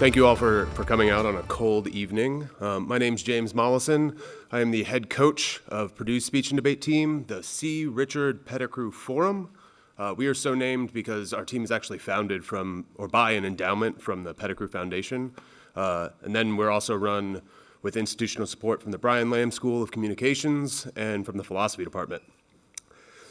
Thank you all for, for coming out on a cold evening. Um, my name's James Mollison. I am the head coach of Purdue's speech and debate team, the C. Richard Pettigrew Forum. Uh, we are so named because our team is actually founded from, or by an endowment from the Pettigrew Foundation. Uh, and then we're also run with institutional support from the Brian Lamb School of Communications and from the Philosophy Department.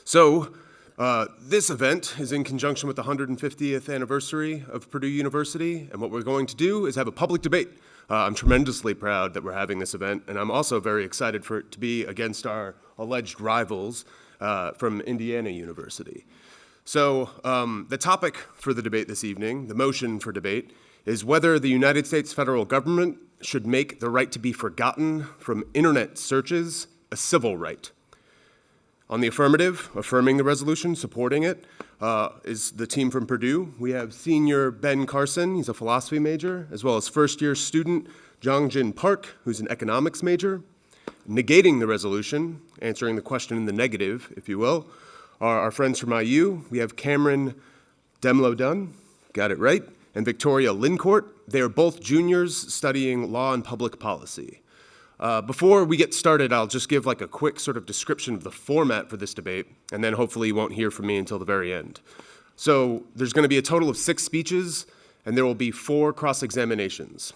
So, uh, this event is in conjunction with the 150th anniversary of Purdue University, and what we're going to do is have a public debate. Uh, I'm tremendously proud that we're having this event, and I'm also very excited for it to be against our alleged rivals uh, from Indiana University. So um, the topic for the debate this evening, the motion for debate, is whether the United States federal government should make the right to be forgotten from internet searches a civil right. On the affirmative, affirming the resolution, supporting it, uh, is the team from Purdue. We have senior Ben Carson, he's a philosophy major, as well as first year student Jongjin Park, who's an economics major. Negating the resolution, answering the question in the negative, if you will, are our friends from IU. We have Cameron Demlo Dunn, got it right, and Victoria Lincourt. They are both juniors studying law and public policy. Uh, before we get started, I'll just give like a quick sort of description of the format for this debate, and then hopefully you won't hear from me until the very end. So there's going to be a total of six speeches, and there will be four cross-examinations.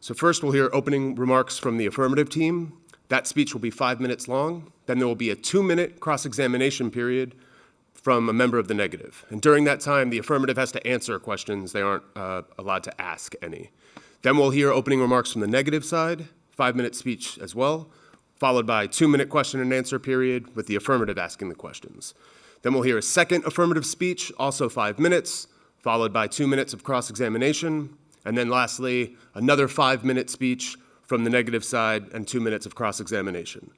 So first we'll hear opening remarks from the affirmative team. That speech will be five minutes long. Then there will be a two-minute cross-examination period from a member of the negative. And during that time, the affirmative has to answer questions. They aren't uh, allowed to ask any. Then we'll hear opening remarks from the negative side, five-minute speech as well, followed by two-minute question and answer period with the affirmative asking the questions. Then we'll hear a second affirmative speech, also five minutes, followed by two minutes of cross-examination, and then lastly, another five-minute speech from the negative side and two minutes of cross-examination.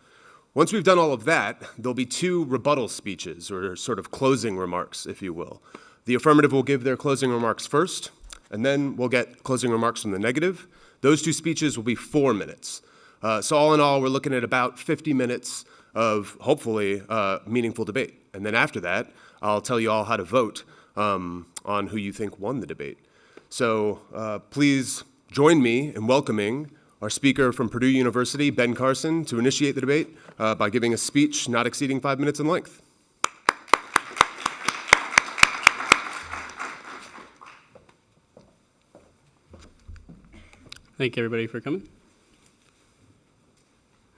Once we've done all of that, there'll be two rebuttal speeches, or sort of closing remarks, if you will. The affirmative will give their closing remarks first, and then we'll get closing remarks from the negative, those two speeches will be four minutes. Uh, so all in all, we're looking at about 50 minutes of hopefully uh, meaningful debate. And then after that, I'll tell you all how to vote um, on who you think won the debate. So uh, please join me in welcoming our speaker from Purdue University, Ben Carson, to initiate the debate uh, by giving a speech not exceeding five minutes in length. Thank you, everybody, for coming.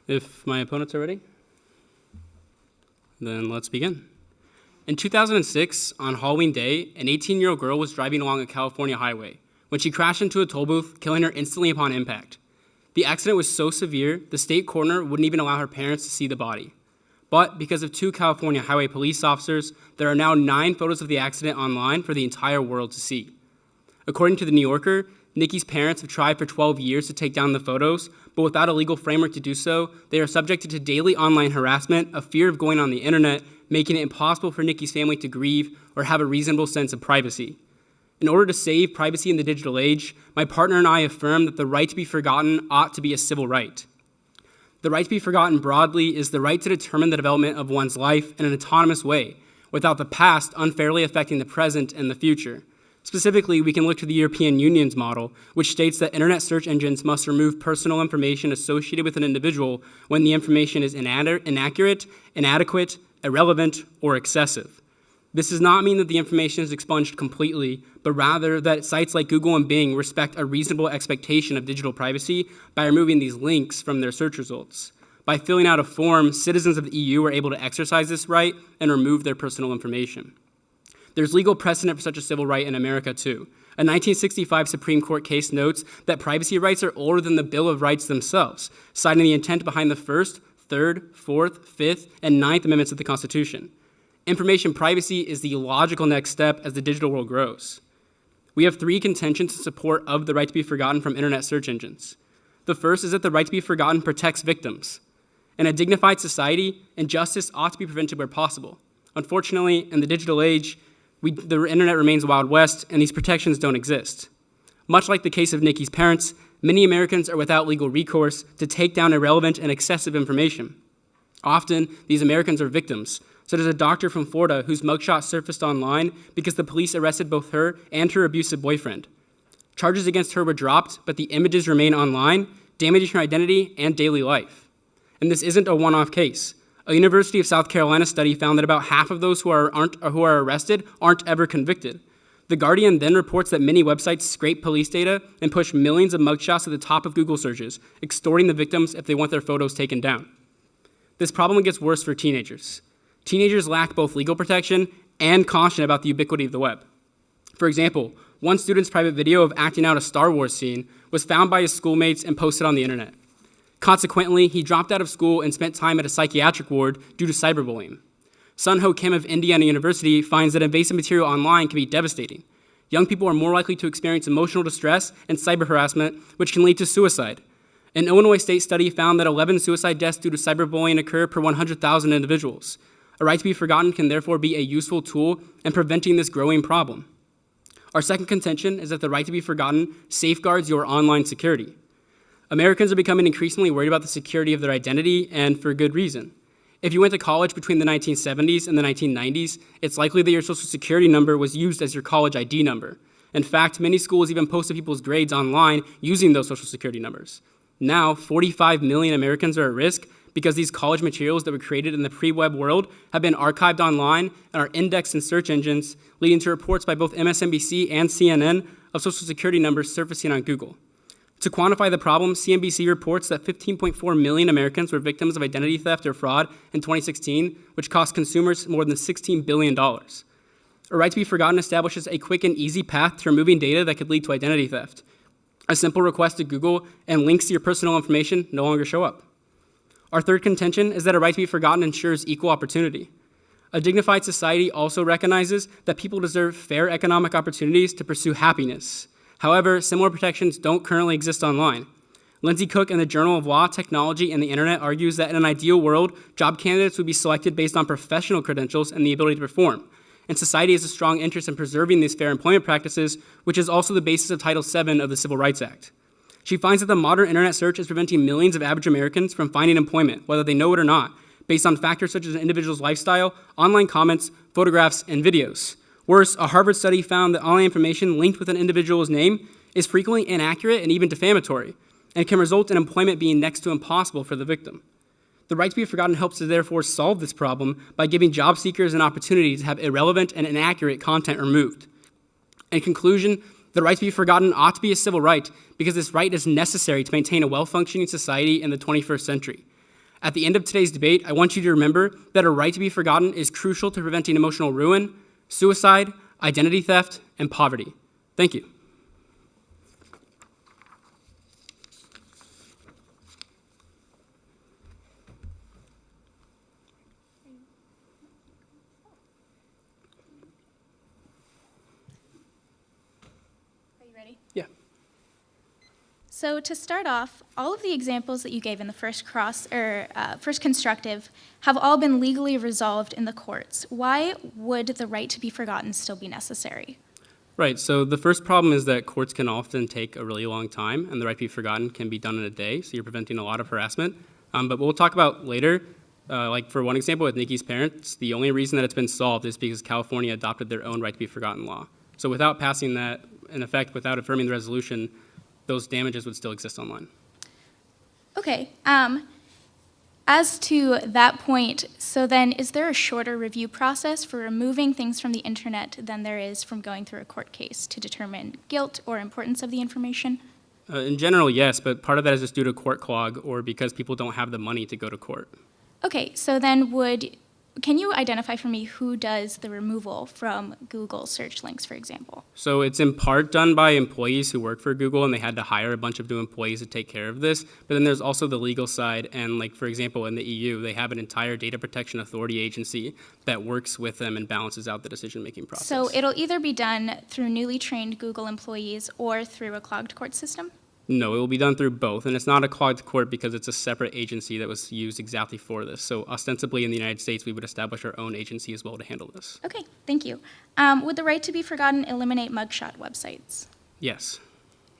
If my opponents are ready, then let's begin. In 2006, on Halloween Day, an 18-year-old girl was driving along a California highway when she crashed into a toll booth, killing her instantly upon impact. The accident was so severe, the state coroner wouldn't even allow her parents to see the body. But because of two California highway police officers, there are now nine photos of the accident online for the entire world to see. According to The New Yorker, Nikki's parents have tried for 12 years to take down the photos, but without a legal framework to do so, they are subjected to daily online harassment, a fear of going on the internet, making it impossible for Nikki's family to grieve or have a reasonable sense of privacy. In order to save privacy in the digital age, my partner and I affirm that the right to be forgotten ought to be a civil right. The right to be forgotten broadly is the right to determine the development of one's life in an autonomous way, without the past unfairly affecting the present and the future. Specifically, we can look to the European Union's model, which states that internet search engines must remove personal information associated with an individual when the information is inaccurate, inadequate, irrelevant, or excessive. This does not mean that the information is expunged completely, but rather that sites like Google and Bing respect a reasonable expectation of digital privacy by removing these links from their search results. By filling out a form, citizens of the EU are able to exercise this right and remove their personal information. There's legal precedent for such a civil right in America, too. A 1965 Supreme Court case notes that privacy rights are older than the Bill of Rights themselves, citing the intent behind the First, Third, Fourth, Fifth, and Ninth Amendments of the Constitution. Information privacy is the logical next step as the digital world grows. We have three contentions in support of the right to be forgotten from internet search engines. The first is that the right to be forgotten protects victims. In a dignified society, injustice ought to be prevented where possible. Unfortunately, in the digital age, we, the internet remains Wild West, and these protections don't exist. Much like the case of Nikki's parents, many Americans are without legal recourse to take down irrelevant and excessive information. Often, these Americans are victims, So as a doctor from Florida whose mugshot surfaced online because the police arrested both her and her abusive boyfriend. Charges against her were dropped, but the images remain online, damaging her identity and daily life. And this isn't a one off case. A University of South Carolina study found that about half of those who are, aren't, who are arrested aren't ever convicted. The Guardian then reports that many websites scrape police data and push millions of mugshots to the top of Google searches, extorting the victims if they want their photos taken down. This problem gets worse for teenagers. Teenagers lack both legal protection and caution about the ubiquity of the web. For example, one student's private video of acting out a Star Wars scene was found by his schoolmates and posted on the internet. Consequently, he dropped out of school and spent time at a psychiatric ward due to cyberbullying. Sun Ho Kim of Indiana University finds that invasive material online can be devastating. Young people are more likely to experience emotional distress and cyber harassment, which can lead to suicide. An Illinois state study found that 11 suicide deaths due to cyberbullying occur per 100,000 individuals. A right to be forgotten can therefore be a useful tool in preventing this growing problem. Our second contention is that the right to be forgotten safeguards your online security. Americans are becoming increasingly worried about the security of their identity, and for good reason. If you went to college between the 1970s and the 1990s, it's likely that your social security number was used as your college ID number. In fact, many schools even posted people's grades online using those social security numbers. Now, 45 million Americans are at risk because these college materials that were created in the pre-web world have been archived online and are indexed in search engines, leading to reports by both MSNBC and CNN of social security numbers surfacing on Google. To quantify the problem, CNBC reports that 15.4 million Americans were victims of identity theft or fraud in 2016, which cost consumers more than $16 billion. A right to be forgotten establishes a quick and easy path to removing data that could lead to identity theft. A simple request to Google and links to your personal information no longer show up. Our third contention is that a right to be forgotten ensures equal opportunity. A dignified society also recognizes that people deserve fair economic opportunities to pursue happiness. However, similar protections don't currently exist online. Lindsay Cook in the Journal of Law, Technology, and the Internet argues that in an ideal world, job candidates would be selected based on professional credentials and the ability to perform. And society has a strong interest in preserving these fair employment practices, which is also the basis of Title VII of the Civil Rights Act. She finds that the modern internet search is preventing millions of average Americans from finding employment, whether they know it or not, based on factors such as an individual's lifestyle, online comments, photographs, and videos. Worse, a Harvard study found that online information linked with an individual's name is frequently inaccurate and even defamatory, and can result in employment being next to impossible for the victim. The right to be forgotten helps to therefore solve this problem by giving job seekers an opportunity to have irrelevant and inaccurate content removed. In conclusion, the right to be forgotten ought to be a civil right because this right is necessary to maintain a well-functioning society in the 21st century. At the end of today's debate, I want you to remember that a right to be forgotten is crucial to preventing emotional ruin, suicide, identity theft, and poverty. Thank you. Are you ready? Yeah. So to start off, all of the examples that you gave in the first cross or uh, first constructive have all been legally resolved in the courts. Why would the right to be forgotten still be necessary? Right, so the first problem is that courts can often take a really long time, and the right to be forgotten can be done in a day, so you're preventing a lot of harassment. Um, but we'll talk about later, uh, like for one example with Nikki's parents, the only reason that it's been solved is because California adopted their own right to be forgotten law. So without passing that, in effect, without affirming the resolution, those damages would still exist online. Okay. Um, as to that point, so then is there a shorter review process for removing things from the internet than there is from going through a court case to determine guilt or importance of the information? Uh, in general, yes, but part of that is just due to court clog or because people don't have the money to go to court. Okay, so then would, can you identify for me who does the removal from Google search links, for example? So it's in part done by employees who work for Google, and they had to hire a bunch of new employees to take care of this. But then there's also the legal side, and like for example, in the EU, they have an entire data protection authority agency that works with them and balances out the decision-making process. So it'll either be done through newly trained Google employees or through a clogged court system? No, it will be done through both, and it's not a clogged court because it's a separate agency that was used exactly for this. So ostensibly in the United States, we would establish our own agency as well to handle this. Okay, thank you. Um, would the right to be forgotten eliminate mugshot websites? Yes.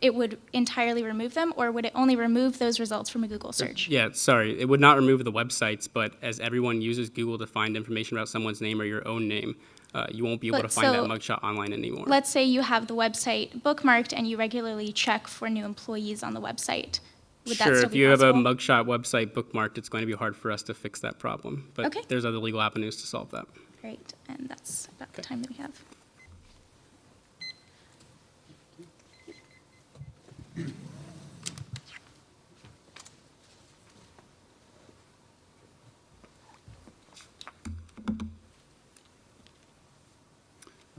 it would entirely remove them, or would it only remove those results from a Google search? Yeah, sorry, it would not remove the websites, but as everyone uses Google to find information about someone's name or your own name, uh, you won't be able But to find that mugshot online anymore. Let's say you have the website bookmarked and you regularly check for new employees on the website. Would that sure, still if be you have a mugshot website bookmarked, it's going to be hard for us to fix that problem. But Okay. there's other legal avenues to solve that. Great, and that's about the time that we have.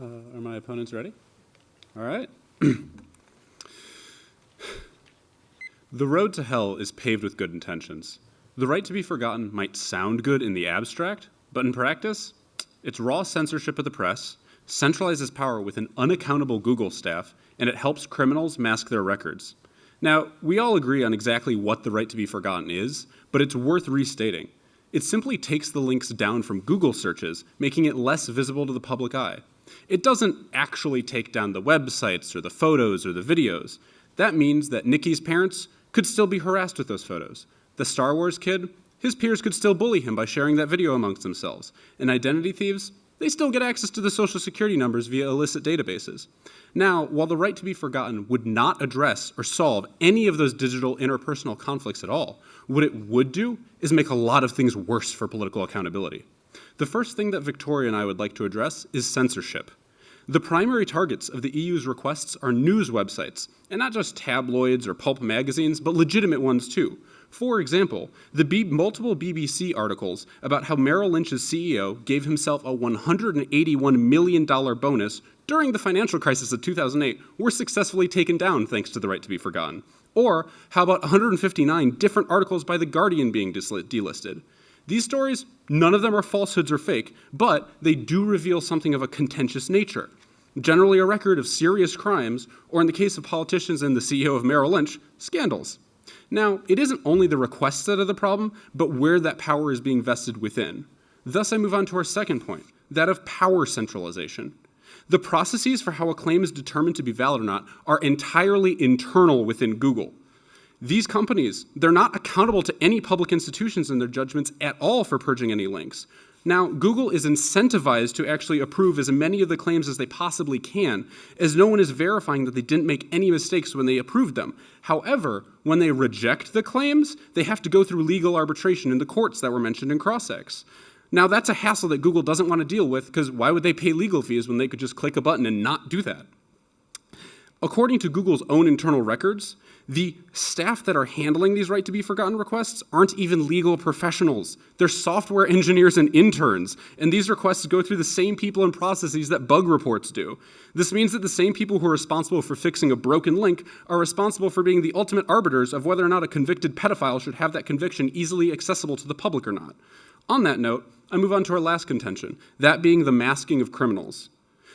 Uh, are my opponents ready? All right. the road to hell is paved with good intentions. The right to be forgotten might sound good in the abstract, but in practice, it's raw censorship of the press, centralizes power with an unaccountable Google staff, and it helps criminals mask their records. Now, we all agree on exactly what the right to be forgotten is, but it's worth restating. It simply takes the links down from Google searches, making it less visible to the public eye. It doesn't actually take down the websites or the photos or the videos. That means that Nikki's parents could still be harassed with those photos. The Star Wars kid, his peers could still bully him by sharing that video amongst themselves. And identity thieves, they still get access to the social security numbers via illicit databases. Now, while the right to be forgotten would not address or solve any of those digital interpersonal conflicts at all, what it would do is make a lot of things worse for political accountability. The first thing that Victoria and I would like to address is censorship. The primary targets of the EU's requests are news websites, and not just tabloids or pulp magazines, but legitimate ones too. For example, the B- multiple BBC articles about how Merrill Lynch's CEO gave himself a $181 million bonus during the financial crisis of 2008 were successfully taken down thanks to the right to be forgotten. Or how about 159 different articles by The Guardian being delisted? These stories, none of them are falsehoods or fake, but they do reveal something of a contentious nature. Generally, a record of serious crimes, or in the case of politicians and the CEO of Merrill Lynch, scandals. Now, it isn't only the requests that are the problem, but where that power is being vested within. Thus, I move on to our second point that of power centralization. The processes for how a claim is determined to be valid or not are entirely internal within Google. These companies, they're not accountable to any public institutions in their judgments at all for purging any links. Now, Google is incentivized to actually approve as many of the claims as they possibly can, as no one is verifying that they didn't make any mistakes when they approved them. However, when they reject the claims, they have to go through legal arbitration in the courts that were mentioned in CrossX. Now, that's a hassle that Google doesn't want to deal with because why would they pay legal fees when they could just click a button and not do that? According to Google's own internal records, the staff that are handling these right to be forgotten requests aren't even legal professionals. They're software engineers and interns, and these requests go through the same people and processes that bug reports do. This means that the same people who are responsible for fixing a broken link are responsible for being the ultimate arbiters of whether or not a convicted pedophile should have that conviction easily accessible to the public or not. On that note, I move on to our last contention, that being the masking of criminals.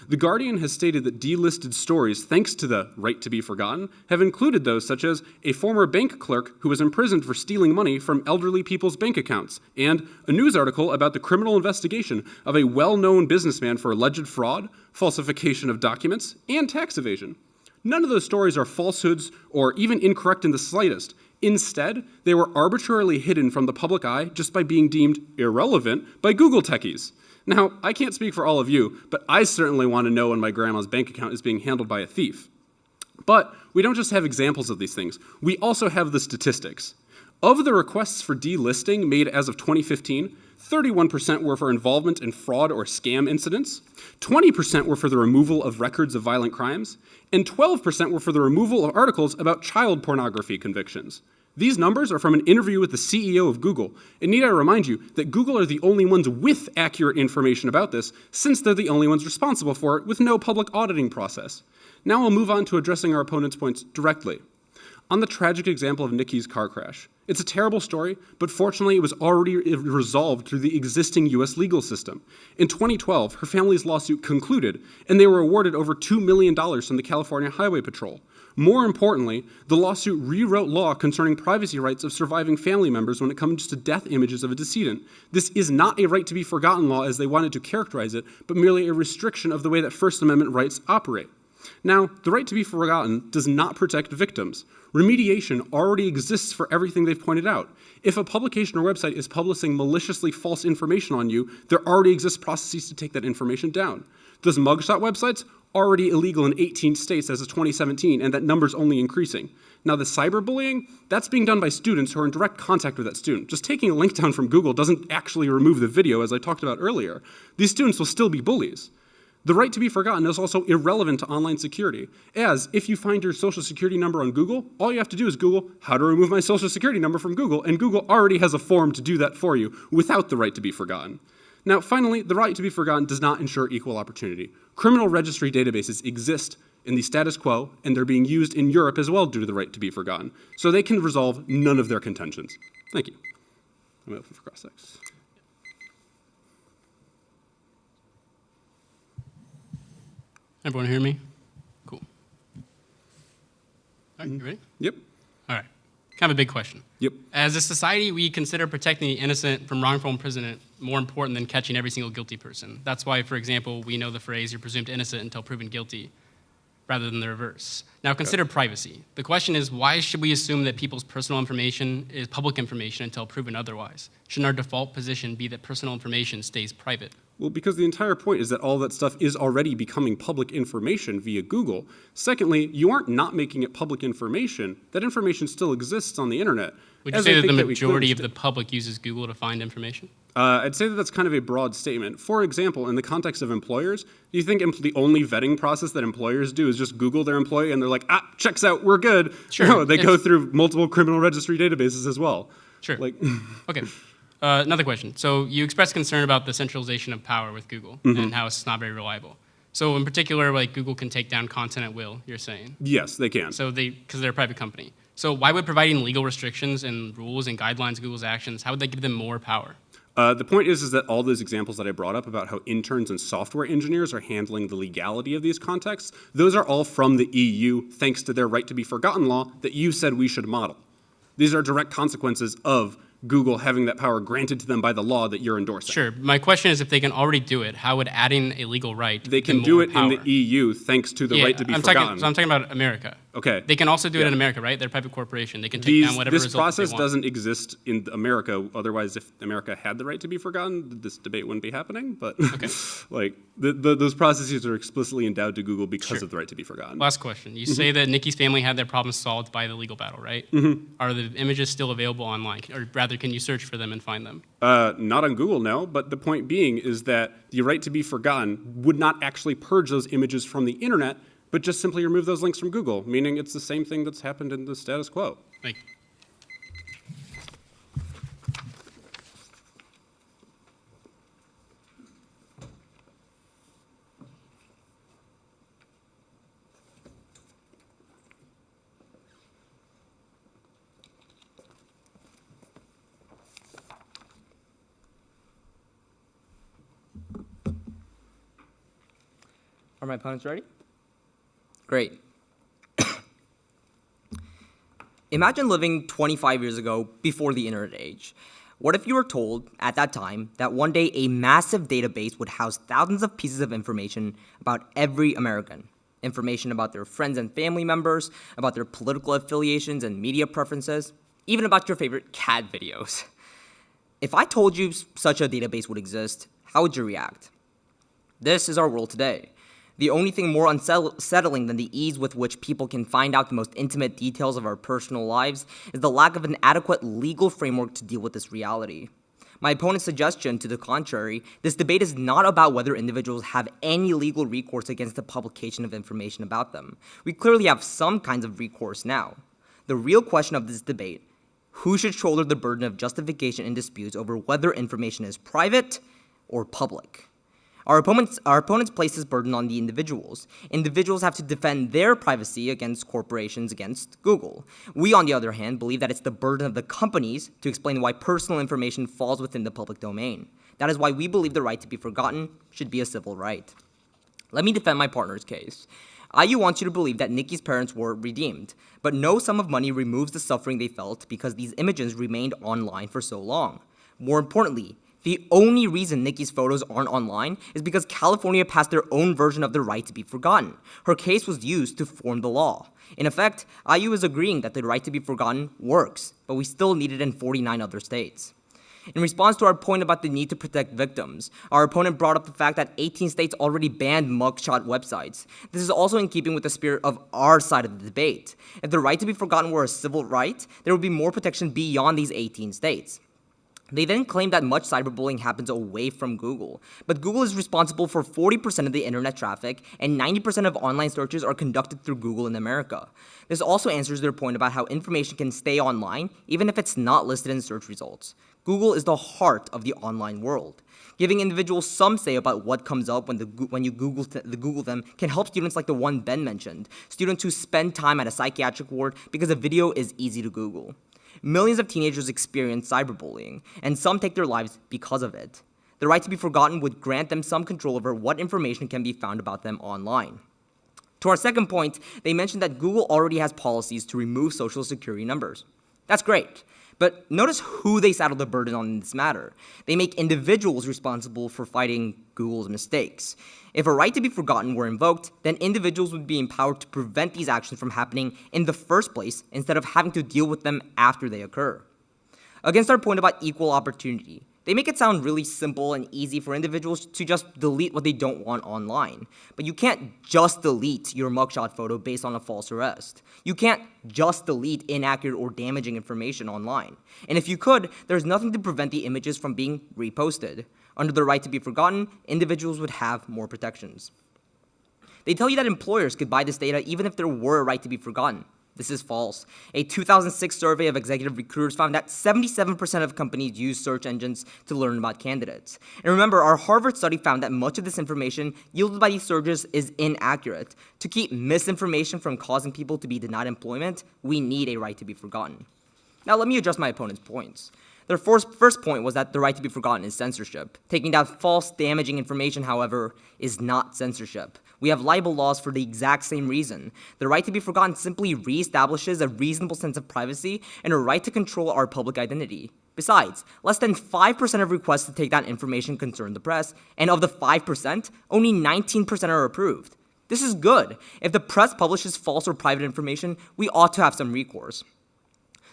The Guardian has stated that delisted stories, thanks to the right to be forgotten, have included those such as a former bank clerk who was imprisoned for stealing money from elderly people's bank accounts, and a news article about the criminal investigation of a well known businessman for alleged fraud, falsification of documents, and tax evasion. None of those stories are falsehoods or even incorrect in the slightest. Instead, they were arbitrarily hidden from the public eye just by being deemed irrelevant by Google techies. Now, I can't speak for all of you, but I certainly want to know when my grandma's bank account is being handled by a thief. But we don't just have examples of these things, we also have the statistics. Of the requests for delisting made as of 2015, 31% were for involvement in fraud or scam incidents, 20% were for the removal of records of violent crimes, and 12% were for the removal of articles about child pornography convictions. These numbers are from an interview with the CEO of Google, and need I remind you that Google are the only ones with accurate information about this, since they're the only ones responsible for it with no public auditing process. Now I'll move on to addressing our opponent's points directly. On the tragic example of Nikki's car crash, it's a terrible story, but fortunately it was already resolved through the existing US legal system. In 2012, her family's lawsuit concluded, and they were awarded over $2 million from the California Highway Patrol. More importantly, the lawsuit rewrote law concerning privacy rights of surviving family members when it comes to death images of a decedent. This is not a right to be forgotten law as they wanted to characterize it, but merely a restriction of the way that First Amendment rights operate. Now, the right to be forgotten does not protect victims. Remediation already exists for everything they've pointed out. If a publication or website is publishing maliciously false information on you, there already exist processes to take that information down. Those mugshot websites are already illegal in 18 states as of 2017, and that number's only increasing. Now, the cyberbullying, that's being done by students who are in direct contact with that student. Just taking a link down from Google doesn't actually remove the video, as I talked about earlier. These students will still be bullies. The right to be forgotten is also irrelevant to online security, as if you find your social security number on Google, all you have to do is Google how to remove my social security number from Google, and Google already has a form to do that for you without the right to be forgotten. Now, finally, the right to be forgotten does not ensure equal opportunity. Criminal registry databases exist in the status quo, and they're being used in Europe as well due to the right to be forgotten. So they can resolve none of their contentions. Thank you. I'm open for CrossX. Everyone hear me? Cool. All right, you mm. ready? Yep. All right. Kind of a big question. Yep. As a society, we consider protecting the innocent from wrongful imprisonment more important than catching every single guilty person. That's why, for example, we know the phrase, you're presumed innocent until proven guilty, rather than the reverse. Now, consider privacy. The question is, why should we assume that people's personal information is public information until proven otherwise? Shouldn't our default position be that personal information stays private? Well, because the entire point is that all that stuff is already becoming public information via Google. Secondly, you aren't not making it public information. That information still exists on the internet. Would you say that the majority of the public uses Google to find information? Uh, I'd say that that's kind of a broad statement. For example, in the context of employers, do you think the only vetting process that employers do is just Google their employee and they're like, ah, checks out, we're good? Sure, No, they go through multiple criminal registry databases as well. Sure. Like, Okay. Uh, another question. So you expressed concern about the centralization of power with Google and how it's not very reliable. So in particular, like Google can take down content at will. You're saying. yes, they can. So they, because they're a private company. So why would providing legal restrictions and rules and guidelines Google's actions, how would that give them more power? Uh, the point is, is that all those examples that I brought up about how interns and software engineers are handling the legality of these contexts, those are all from the EU, thanks to their right to be forgotten law that you said we should model. These are direct consequences of Google having that power granted to them by the law that you're endorsing. Sure. My question is, if they can already do it, how would adding a legal right? They can do it power? in the EU thanks to the Yeah, right to be I'm forgotten. Talking, so I'm talking about America. Okay. They can also do it in America, right? They're a private corporation. They can take These, down whatever this process doesn't exist in America. Otherwise, if America had the right to be forgotten, this debate wouldn't be happening. But like the, the, those processes are explicitly endowed to Google because Sure. of the right to be forgotten. Last question. You say that Nikki's family had their problems solved by the legal battle, right? Mm-hmm. Are the images still available online? Or rather, can you search for them and find them? Uh, not on Google, no. But the point being is that the right to be forgotten would not actually purge those images from the internet, but just simply remove those links from Google, meaning it's the same thing that's happened in the status quo. Thank you. Are my opponents ready? Great. Imagine living 25 years ago before the internet age. What if you were told at that time that one day a massive database would house thousands of pieces of information about every American? Information about their friends and family members, about their political affiliations and media preferences, even about your favorite cat videos. If I told you such a database would exist, how would you react? This is our world today. The only thing more unsettling than the ease with which people can find out the most intimate details of our personal lives is the lack of an adequate legal framework to deal with this reality. My opponent's suggestion to the contrary, this debate is not about whether individuals have any legal recourse against the publication of information about them. We clearly have some kinds of recourse now. The real question of this debate who should shoulder the burden of justification in disputes over whether information is private or public? Our opponents, our opponents place this burden on the individuals. Individuals have to defend their privacy against corporations, against Google. We, on the other hand, believe that it's the burden of the companies to explain why personal information falls within the public domain. That is why we believe the right to be forgotten should be a civil right. Let me defend my partner's case. IU wants you to believe that Nikki's parents were redeemed, but no sum of money removes the suffering they felt because these images remained online for so long. More importantly, The only reason Nikki's photos aren't online is because California passed their own version of the right to be forgotten. Her case was used to form the law. In effect, IU is agreeing that the right to be forgotten works, but we still need it in 49 other states. In response to our point about the need to protect victims, our opponent brought up the fact that 18 states already banned mugshot websites. This is also in keeping with the spirit of our side of the debate. If the right to be forgotten were a civil right, there would be more protection beyond these 18 states. They then claim that much cyberbullying happens away from Google, but Google is responsible for 40% of the internet traffic, and 90% of online searches are conducted through Google in America. This also answers their point about how information can stay online even if it's not listed in search results. Google is the heart of the online world. Giving individuals some say about what comes up when, the, when you Google, th the Google them can help students like the one Ben mentioned, students who spend time at a psychiatric ward because a video is easy to Google. Millions of teenagers experience cyberbullying, and some take their lives because of it. The right to be forgotten would grant them some control over what information can be found about them online. To our second point, they mentioned that Google already has policies to remove social security numbers. That's great. But notice who they saddle the burden on in this matter. They make individuals responsible for fighting Google's mistakes. If a right to be forgotten were invoked, then individuals would be empowered to prevent these actions from happening in the first place instead of having to deal with them after they occur. Against our point about equal opportunity, they make it sound really simple and easy for individuals to just delete what they don't want online. But you can't just delete your mugshot photo based on a false arrest. You can't just delete inaccurate or damaging information online. And if you could, there's nothing to prevent the images from being reposted. Under the right to be forgotten, individuals would have more protections. They tell you that employers could buy this data even if there were a right to be forgotten. This is false. A 2006 survey of executive recruiters found that 77% of companies use search engines to learn about candidates. And remember, our Harvard study found that much of this information yielded by these searches is inaccurate. To keep misinformation from causing people to be denied employment, we need a right to be forgotten. Now let me address my opponent's points. Their first, first point was that the right to be forgotten is censorship. Taking down false, damaging information, however, is not censorship. We have libel laws for the exact same reason. The right to be forgotten simply reestablishes a reasonable sense of privacy and a right to control our public identity. Besides, less than 5% of requests to take down information concern the press, and of the 5%, only 19% are approved. This is good. If the press publishes false or private information, we ought to have some recourse.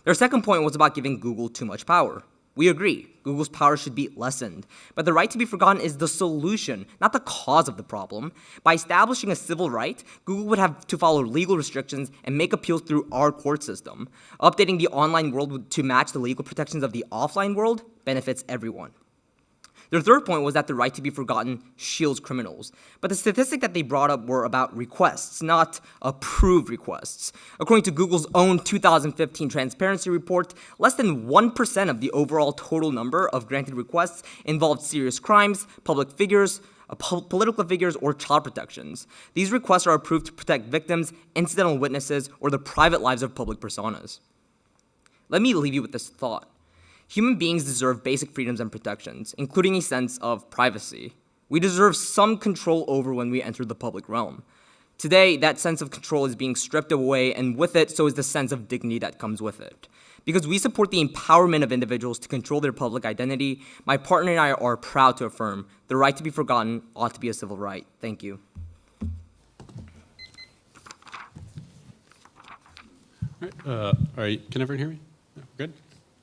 Their second point was about giving Google too much power. We agree, Google's power should be lessened, but the right to be forgotten is the solution, not the cause of the problem. By establishing a civil right, Google would have to follow legal restrictions and make appeals through our court system. Updating the online world to match the legal protections of the offline world benefits everyone. Their third point was that the right to be forgotten shields criminals. But the statistic that they brought up were about requests, not approved requests. According to Google's own 2015 transparency report, less than 1% of the overall total number of granted requests involved serious crimes, public figures, uh, political figures, or child protections. These requests are approved to protect victims, incidental witnesses, or the private lives of public personas. Let me leave you with this thought. Human beings deserve basic freedoms and protections, including a sense of privacy. We deserve some control over when we enter the public realm. Today, that sense of control is being stripped away, and with it, so is the sense of dignity that comes with it. Because we support the empowerment of individuals to control their public identity, my partner and I are proud to affirm the right to be forgotten ought to be a civil right. Thank you. All right, uh, all right, can everyone hear me? Good?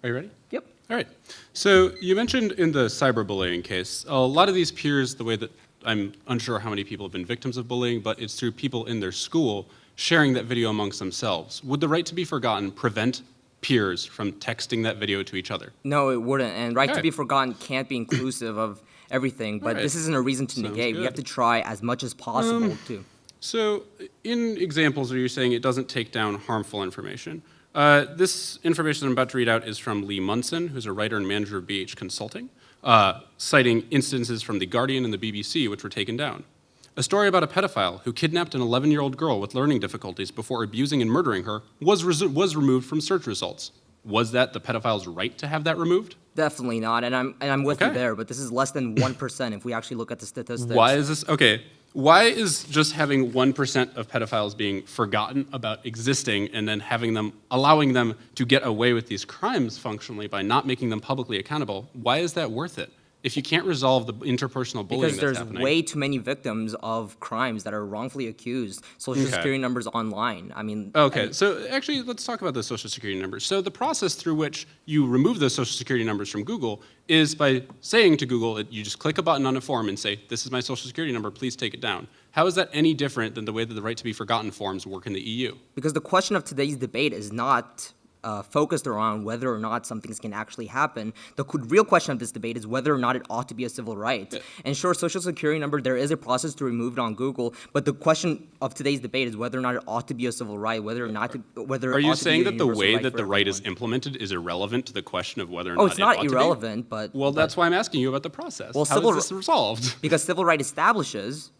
Are you ready? Yep. All right. So you mentioned in the cyberbullying case, a lot of these peers, the way that I'm unsure how many people have been victims of bullying, but it's through people in their school sharing that video amongst themselves. Would the right to be forgotten prevent peers from texting that video to each other? No, it wouldn't. And right to be forgotten can't be inclusive of everything, but Alright. this isn't a reason to Sounds negate. We have to try as much as possible um, to. So in examples where you're saying it doesn't take down harmful information, uh, this information I'm about to read out is from Lee Munson, who's a writer and manager of BH Consulting, uh, citing instances from The Guardian and the BBC which were taken down. A story about a pedophile who kidnapped an 11-year-old girl with learning difficulties before abusing and murdering her was, was removed from search results. Was that the pedophile's right to have that removed? Definitely not, and I'm and I'm with you there. But this is less than one percent if we actually look at the statistics. Why is this okay? Why is just having one percent of pedophiles being forgotten about existing and then having them allowing them to get away with these crimes functionally by not making them publicly accountable? Why is that worth it? If you can't resolve the interpersonal bullying Because there's happening, way too many victims of crimes that are wrongfully accused, social Okay. security numbers online. I mean, Okay, so actually, let's talk about the social security numbers. So the process through which you remove those social security numbers from Google is by saying to Google, that you just click a button on a form and say, "This is my social security number. Please take it down." How is that any different than the way that the right to be forgotten forms work in the EU? because the question of today's debate is not uh, focused around whether or not something can actually happen. The real question of this debate is whether or not it ought to be a civil right. And sure, social security number, there is a process to remove it on Google, but the question of today's debate is whether or not it ought to be a civil right, whether or not to, whether Are it you ought to be saying that the way right that for the right is implemented is irrelevant to the question of whether or Oh, not it's it not ought to be? irrelevant, but Well, but- that's why I'm asking you about the process. Well, How civil is this resolved? because civil right establishes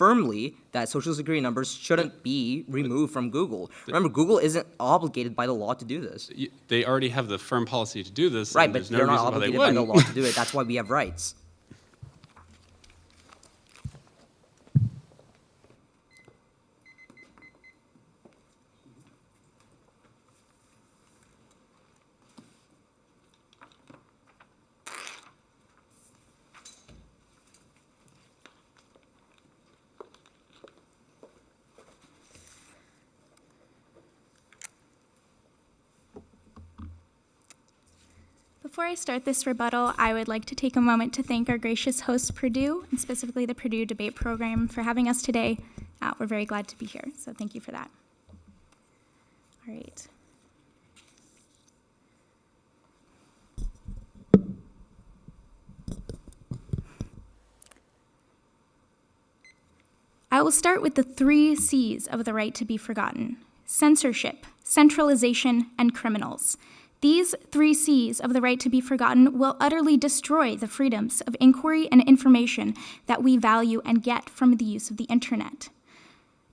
firmly that social security numbers shouldn't be removed from Google. Remember, Google isn't obligated by the law to do this. They already have the firm policy to do this. Right, but no they're not why they obligated by the law to do it. That's why we have rights. Before I start this rebuttal, I would like to take a moment to thank our gracious host, Purdue, and specifically the Purdue Debate Program, for having us today. Uh, we're very glad to be here, so thank you for that. All right. I will start with the three C's of the right to be forgotten censorship, centralization, and criminals. These three C's of the right to be forgotten will utterly destroy the freedoms of inquiry and information that we value and get from the use of the internet.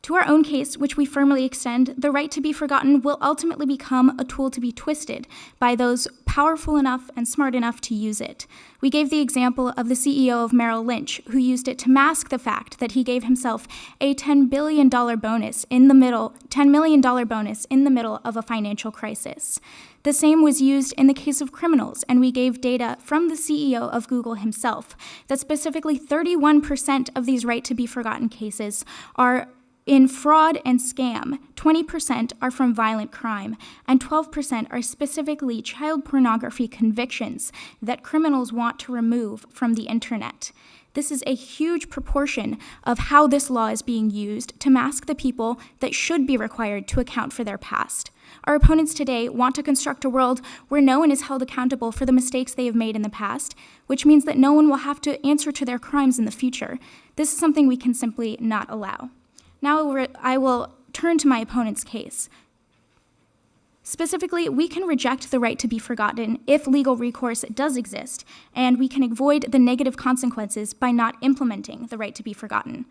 To our own case, which we firmly extend, the right to be forgotten will ultimately become a tool to be twisted by those powerful enough and smart enough to use it. We gave the example of the CEO of Merrill Lynch, who used it to mask the fact that he gave himself a $10 billion bonus in the middle, $10 million bonus in the middle of a financial crisis. The same was used in the case of criminals, and we gave data from the CEO of Google himself that specifically 31% of these right to be forgotten cases are in fraud and scam, 20% are from violent crime, and 12% are specifically child pornography convictions that criminals want to remove from the internet. This is a huge proportion of how this law is being used to mask the people that should be required to account for their past. Our opponents today want to construct a world where no one is held accountable for the mistakes they have made in the past, which means that no one will have to answer to their crimes in the future. This is something we can simply not allow. Now I will turn to my opponent's case. Specifically, we can reject the right to be forgotten if legal recourse does exist, and we can avoid the negative consequences by not implementing the right to be forgotten.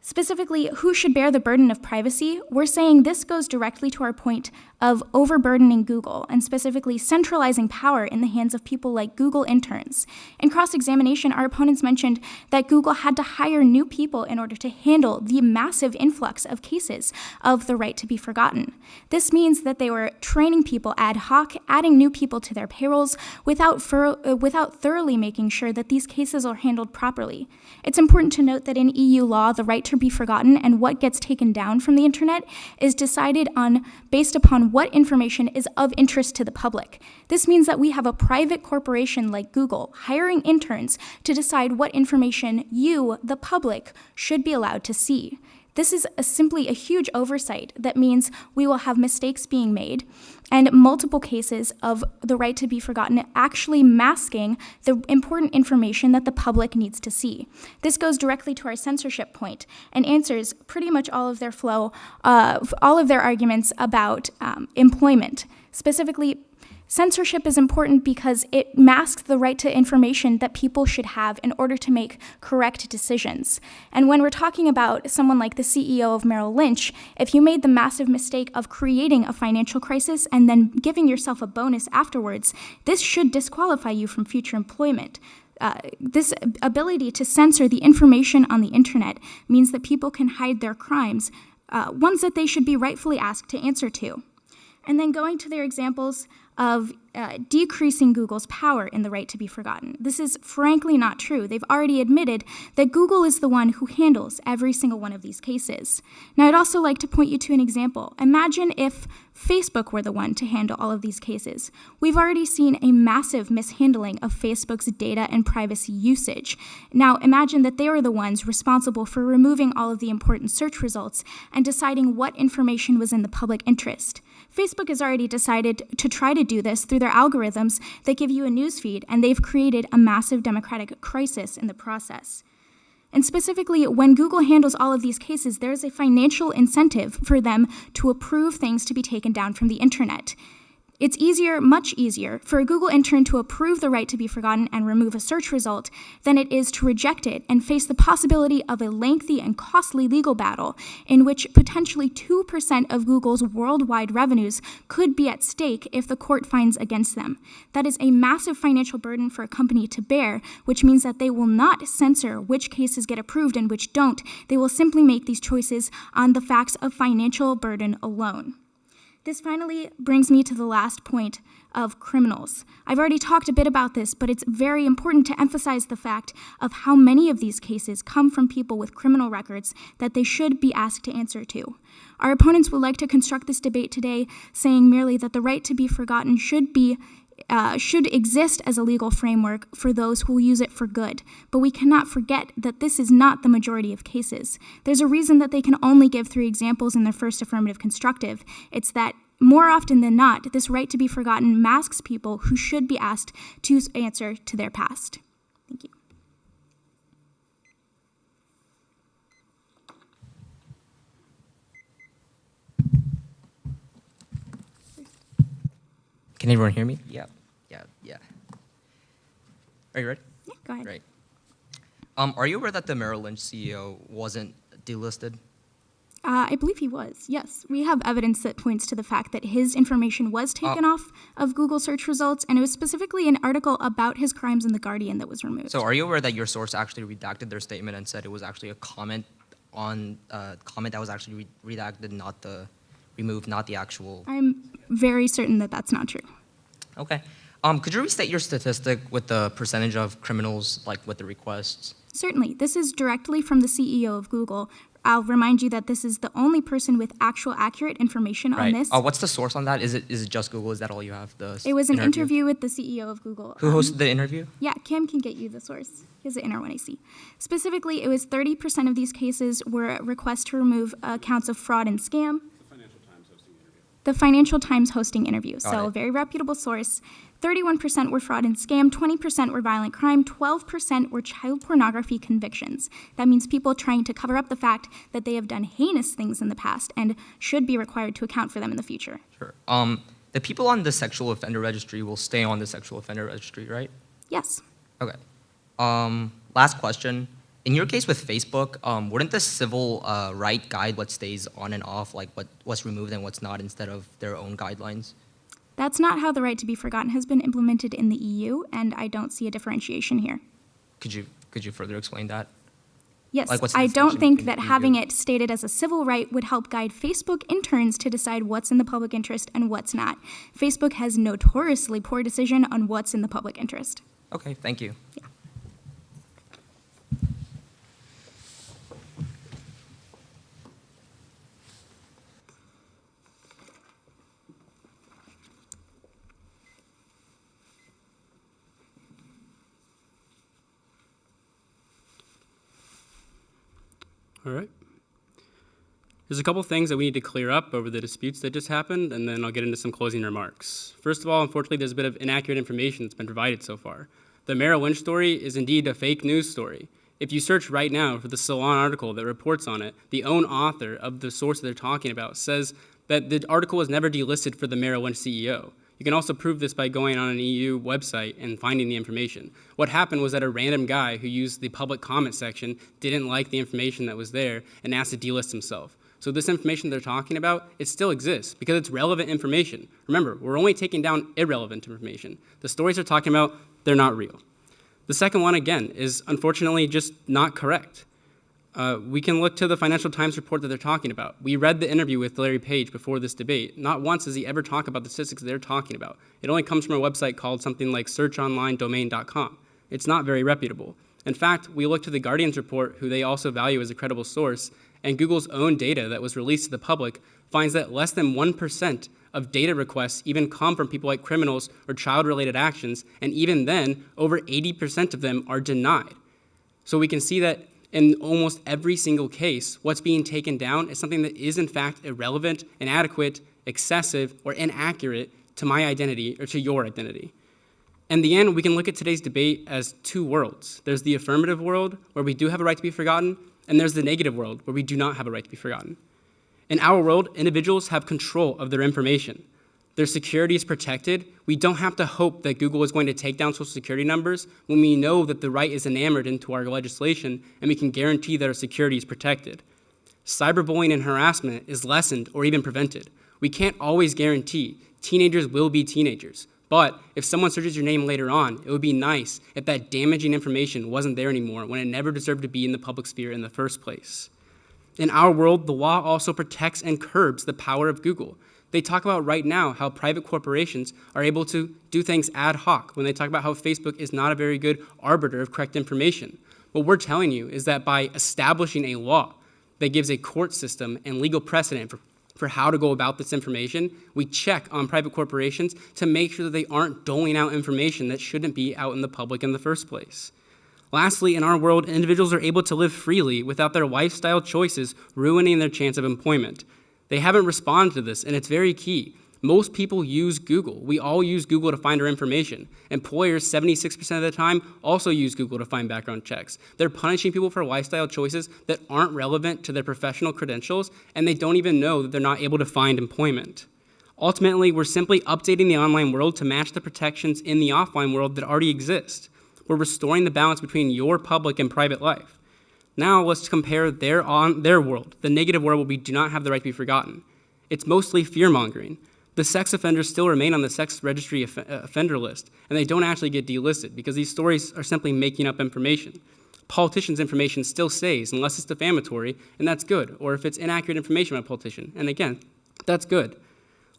Specifically, who should bear the burden of privacy? We're saying this goes directly to our point of overburdening Google and specifically centralizing power in the hands of people like Google interns. In cross examination, our opponents mentioned that Google had to hire new people in order to handle the massive influx of cases of the right to be forgotten. This means that they were training people ad hoc, adding new people to their payrolls without, uh, without thoroughly making sure that these cases are handled properly. It's important to note that in EU law, the right to be forgotten and what gets taken down from the internet is decided on based upon what information is of interest to the public. This means that we have a private corporation like Google hiring interns to decide what information you, the public, should be allowed to see. This is a, simply a huge oversight that means we will have mistakes being made and multiple cases of the right to be forgotten actually masking the important information that the public needs to see. This goes directly to our censorship point and answers pretty much all of their flow, uh, all of their arguments about um, employment. Specifically, Censorship is important because it masks the right to information that people should have in order to make correct decisions. And when we're talking about someone like the CEO of Merrill Lynch, if you made the massive mistake of creating a financial crisis and then giving yourself a bonus afterwards, this should disqualify you from future employment. Uh, this ability to censor the information on the internet means that people can hide their crimes, uh, ones that they should be rightfully asked to answer to. And then going to their examples of uh, decreasing Google's power in the right to be forgotten. This is frankly not true. They've already admitted that Google is the one who handles every single one of these cases. Now, I'd also like to point you to an example. Imagine if Facebook were the one to handle all of these cases. We've already seen a massive mishandling of Facebook's data and privacy usage. Now, imagine that they were the ones responsible for removing all of the important search results and deciding what information was in the public interest. Facebook has already decided to try to do this through their algorithms that give you a newsfeed, and they've created a massive democratic crisis in the process. And specifically, when Google handles all of these cases, there is a financial incentive for them to approve things to be taken down from the internet. It's easier, much easier, for a Google intern to approve the right to be forgotten and remove a search result than it is to reject it and face the possibility of a lengthy and costly legal battle in which potentially 2% of Google's worldwide revenues could be at stake if the court finds against them. That is a massive financial burden for a company to bear, which means that they will not censor which cases get approved and which don't. They will simply make these choices on the facts of financial burden alone. This finally brings me to the last point of criminals. I've already talked a bit about this, but it's very important to emphasize the fact of how many of these cases come from people with criminal records that they should be asked to answer to. Our opponents would like to construct this debate today saying merely that the right to be forgotten should be uh, should exist as a legal framework for those who use it for good. But we cannot forget that this is not the majority of cases. There's a reason that they can only give three examples in their first affirmative constructive. It's that more often than not, this right to be forgotten masks people who should be asked to answer to their past. Thank you. Can everyone hear me? Yeah, yeah, yeah. Are you ready? Yeah, go ahead. Great. Um, are you aware that the Merrill Lynch CEO wasn't delisted? Uh, I believe he was, yes. We have evidence that points to the fact that his information was taken off of Google search results, and it was specifically an article about his crimes in The Guardian that was removed. So are you aware that your source actually redacted their statement and said it was actually a comment on uh, comment that was actually re- redacted, not the removed, not the actual? I'm very certain that that's not true. Okay. Um, could you restate your statistic with the percentage of criminals like with the requests? Certainly. This is directly from the CEO of Google. I'll remind you that this is the only person with actual accurate information on Right. this. Uh, what's the source on that? Is it is it just Google? Is that all you have? The It was an interview with the CEO of Google. Who Um, hosted the interview? Yeah, Kim can get you the source. Here's the inner one I see. Specifically, it was 30% of these cases were requests to remove accounts of fraud and scam. The Financial Times hosting interview. so, it. a very reputable source. 31% were fraud and scam, 20% were violent crime, 12% were child pornography convictions. That means people trying to cover up the fact that they have done heinous things in the past and should be required to account for them in the future. Sure. Um, the people on the sexual offender registry will stay on the sexual offender registry, right? Yes. Okay. Um, last question. In your case with Facebook, um, wouldn't the civil uh, right guide what stays on and off, like what, what's removed and what's not, instead of their own guidelines? That's not how the right to be forgotten has been implemented in the EU, and I don't see a differentiation here. Could you could you further explain that? Yes, Like, I don't think that having it stated as a civil right would help guide Facebook interns to decide what's in the public interest and what's not. Facebook has notoriously poor decision on what's in the public interest. Okay, thank you. All right. There's a couple things that we need to clear up over the disputes that just happened, and then I'll get into some closing remarks. First of all, unfortunately, there's a bit of inaccurate information that's been provided so far. The Merrill Lynch story is indeed a fake news story. If you search right now for the Salon article that reports on it, the own author of the source that they're talking about says that the article was never delisted for the Merrill Lynch CEO. You can also prove this by going on an EU website and finding the information. What happened was that a random guy who used the public comment section didn't like the information that was there and asked to delist himself. So this information they're talking about, it still exists because it's relevant information. Remember, we're only taking down irrelevant information. The stories they're talking about, they're not real. The second one, again, is unfortunately just not correct. Uh, we can look to the Financial Times report that they're talking about. We read the interview with Larry Page before this debate. Not once does he ever talk about the statistics they're talking about. It only comes from a website called something like searchonlinedomain.com. It's not very reputable. In fact, we look to the Guardian's report, who they also value as a credible source, and Google's own data that was released to the public finds that less than 1% of data requests even come from people like criminals or child-related actions, and even then, over 80% of them are denied. So we can see that in almost every single case, what's being taken down is something that is in fact irrelevant, inadequate, excessive, or inaccurate to my identity or to your identity. In the end, we can look at today's debate as two worlds. There's the affirmative world, where we do have a right to be forgotten, and there's the negative world, where we do not have a right to be forgotten. In our world, individuals have control of their information. Their security is protected. We don't have to hope that Google is going to take down social security numbers when we know that the right is enamored into our legislation and we can guarantee that our security is protected. Cyberbullying and harassment is lessened or even prevented. We can't always guarantee teenagers will be teenagers. But if someone searches your name later on, it would be nice if that damaging information wasn't there anymore when it never deserved to be in the public sphere in the first place. In our world, the law also protects and curbs the power of Google. They talk about right now how private corporations are able to do things ad hoc when they talk about how Facebook is not a very good arbiter of correct information. What we're telling you is that by establishing a law that gives a court system and legal precedent for, for how to go about this information, we check on private corporations to make sure that they aren't doling out information that shouldn't be out in the public in the first place. Lastly, in our world, individuals are able to live freely without their lifestyle choices ruining their chance of employment. They haven't responded to this, and it's very key. Most people use Google. We all use Google to find our information. Employers, 76% of the time, also use Google to find background checks. They're punishing people for lifestyle choices that aren't relevant to their professional credentials, and they don't even know that they're not able to find employment. Ultimately, we're simply updating the online world to match the protections in the offline world that already exist. We're restoring the balance between your public and private life. Now let's compare their, on, their world, the negative world where we do not have the right to be forgotten. It's mostly fear-mongering. The sex offenders still remain on the sex registry off uh, offender list, and they don't actually get delisted because these stories are simply making up information. Politicians' information still stays unless it's defamatory, and that's good, or if it's inaccurate information about a politician, and again, that's good.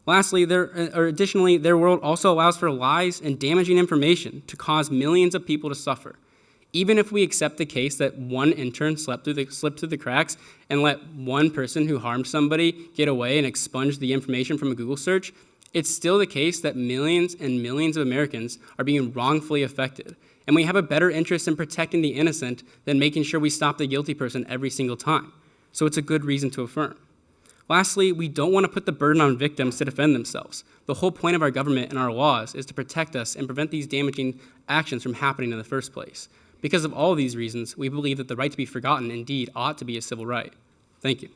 Lastly, there, uh, or additionally, their world also allows for lies and damaging information to cause millions of people to suffer. Even if we accept the case that one intern slept through the, slipped through the cracks and let one person who harmed somebody get away and expunge the information from a Google search, it's still the case that millions and millions of Americans are being wrongfully affected. And we have a better interest in protecting the innocent than making sure we stop the guilty person every single time. So it's a good reason to affirm. Lastly, we don't want to put the burden on victims to defend themselves. The whole point of our government and our laws is to protect us and prevent these damaging actions from happening in the first place. Because of all these reasons, we believe that the right to be forgotten indeed ought to be a civil right. Thank you.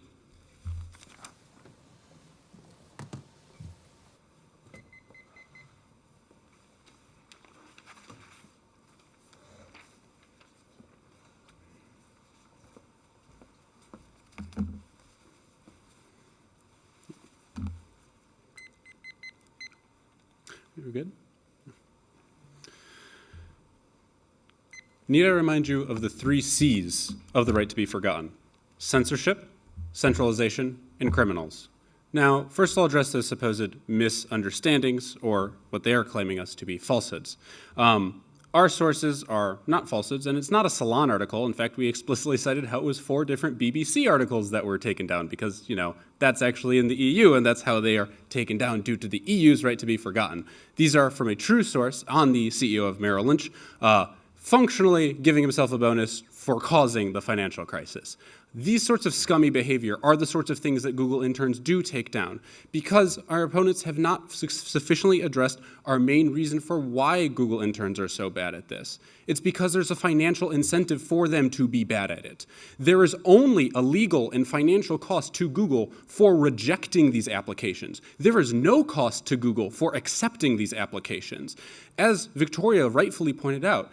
We're good? Need I remind you of the three C's of the right to be forgotten? Censorship, centralization, and criminals. Now, first I'll address those supposed misunderstandings, or what they are claiming us to be falsehoods. Um, our sources are not falsehoods, and it's not a Salon article. In fact, we explicitly cited how it was four different BBC articles that were taken down because, you know, that's actually in the EU, and that's how they are taken down due to the EU's right to be forgotten. These are from a true source on the CEO of Merrill Lynch, uh, functionally giving himself a bonus for causing the financial crisis. These sorts of scummy behavior are the sorts of things that Google interns do take down because our opponents have not su sufficiently addressed our main reason for why Google interns are so bad at this. It's because there's a financial incentive for them to be bad at it. There is only a legal and financial cost to Google for rejecting these applications. There is no cost to Google for accepting these applications. As Victoria rightfully pointed out,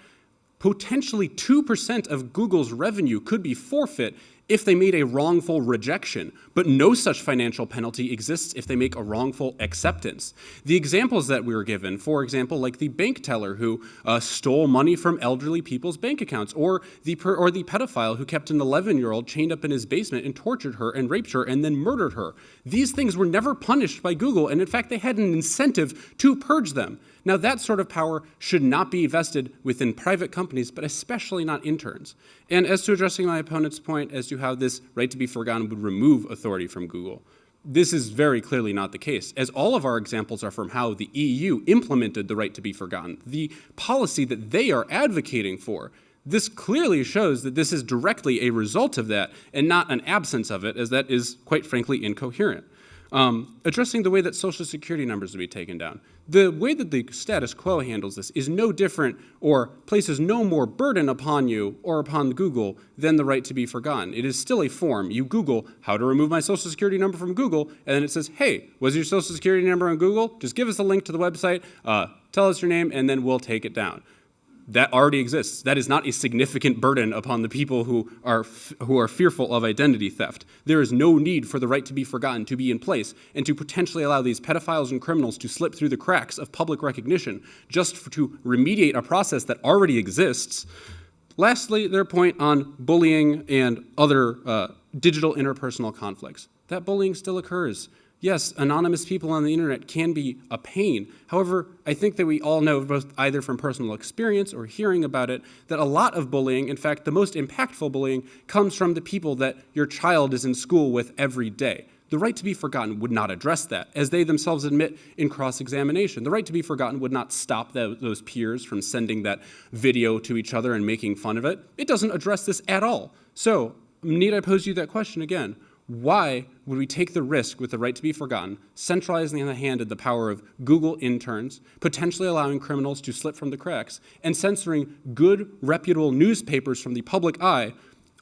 potentially 2% of Google's revenue could be forfeit if they made a wrongful rejection, but no such financial penalty exists if they make a wrongful acceptance. The examples that we were given, for example, like the bank teller who uh, stole money from elderly people's bank accounts, or the or the pedophile who kept an 11-year-old chained up in his basement and tortured her and raped her and then murdered her. These things were never punished by Google, and in fact, they had an incentive to purge them. Now, that sort of power should not be vested within private companies, but especially not interns. And as to addressing my opponent's point as to how this right to be forgotten would remove authority from Google, this is very clearly not the case, as all of our examples are from how the EU implemented the right to be forgotten, the policy that they are advocating for. This clearly shows that this is directly a result of that and not an absence of it, as that is, quite frankly, incoherent. Um, addressing the way that social security numbers will be taken down. The way that the status quo handles this is no different or places no more burden upon you or upon Google than the right to be forgotten. It is still a form. You Google how to remove my social security number from Google, and then it says, hey, was your social security number on Google? Just give us a link to the website, uh, tell us your name, and then we'll take it down that already exists. That is not a significant burden upon the people who are, who are fearful of identity theft. There is no need for the right to be forgotten to be in place and to potentially allow these pedophiles and criminals to slip through the cracks of public recognition just for, to remediate a process that already exists. Lastly, their point on bullying and other uh, digital interpersonal conflicts. That bullying still occurs. Yes, anonymous people on the internet can be a pain. However, I think that we all know, both either from personal experience or hearing about it, that a lot of bullying, in fact, the most impactful bullying, comes from the people that your child is in school with every day. The right to be forgotten would not address that, as they themselves admit in cross-examination. The right to be forgotten would not stop the, those peers from sending that video to each other and making fun of it. It doesn't address this at all. So, need I pose you that question again? Why would we take the risk with the right to be forgotten, centralizing in the hand of the power of Google interns, potentially allowing criminals to slip from the cracks, and censoring good, reputable newspapers from the public eye,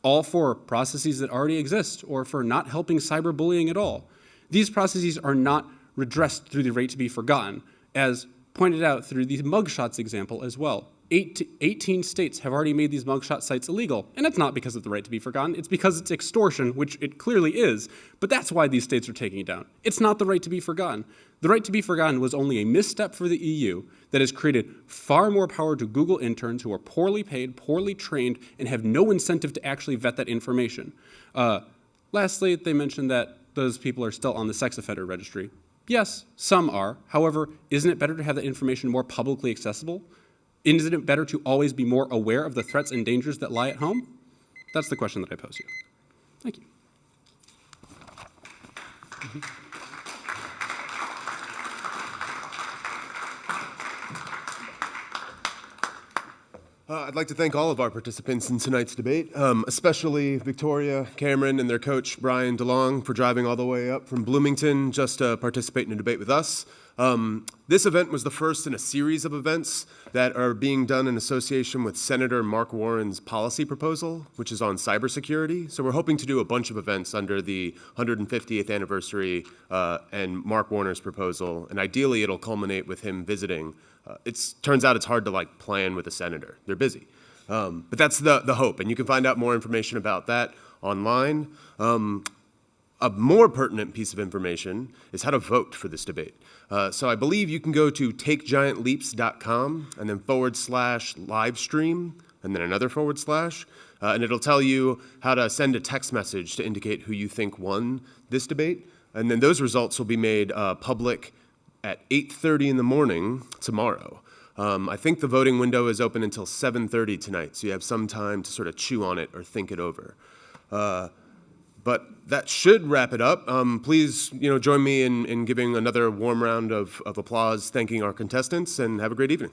all for processes that already exist or for not helping cyberbullying at all? These processes are not redressed through the right to be forgotten, as pointed out through the mugshots example as well. 18 states have already made these mugshot sites illegal. And it's not because of the right to be forgotten, it's because it's extortion, which it clearly is. But that's why these states are taking it down. It's not the right to be forgotten. The right to be forgotten was only a misstep for the EU that has created far more power to Google interns who are poorly paid, poorly trained, and have no incentive to actually vet that information. Uh, lastly, they mentioned that those people are still on the sex offender registry. Yes, some are. However, isn't it better to have that information more publicly accessible? Isn't it better to always be more aware of the threats and dangers that lie at home? That's the question that I pose you. Thank you. Mm -hmm. Uh, I'd like to thank all of our participants in tonight's debate, um, especially Victoria, Cameron, and their coach, Brian DeLong, for driving all the way up from Bloomington just to participate in a debate with us. Um, this event was the first in a series of events that are being done in association with Senator Mark Warner's policy proposal, which is on cybersecurity. So we're hoping to do a bunch of events under the 150th anniversary uh, and Mark Warner's proposal, and ideally it'll culminate with him visiting uh, it turns out it's hard to like plan with a senator. They're busy. Um, but that's the, the hope, and you can find out more information about that online. Um, a more pertinent piece of information is how to vote for this debate. Uh, so I believe you can go to takegiantleaps.com and then forward slash live stream and then another forward slash, uh, and it'll tell you how to send a text message to indicate who you think won this debate. And then those results will be made uh, public at 8.30 in the morning tomorrow. Um, I think the voting window is open until 7.30 tonight, so you have some time to sort of chew on it or think it over. But that should wrap it up. Um, please, you know, join me in, in giving another warm round of, of applause, thanking our contestants, and have a great evening.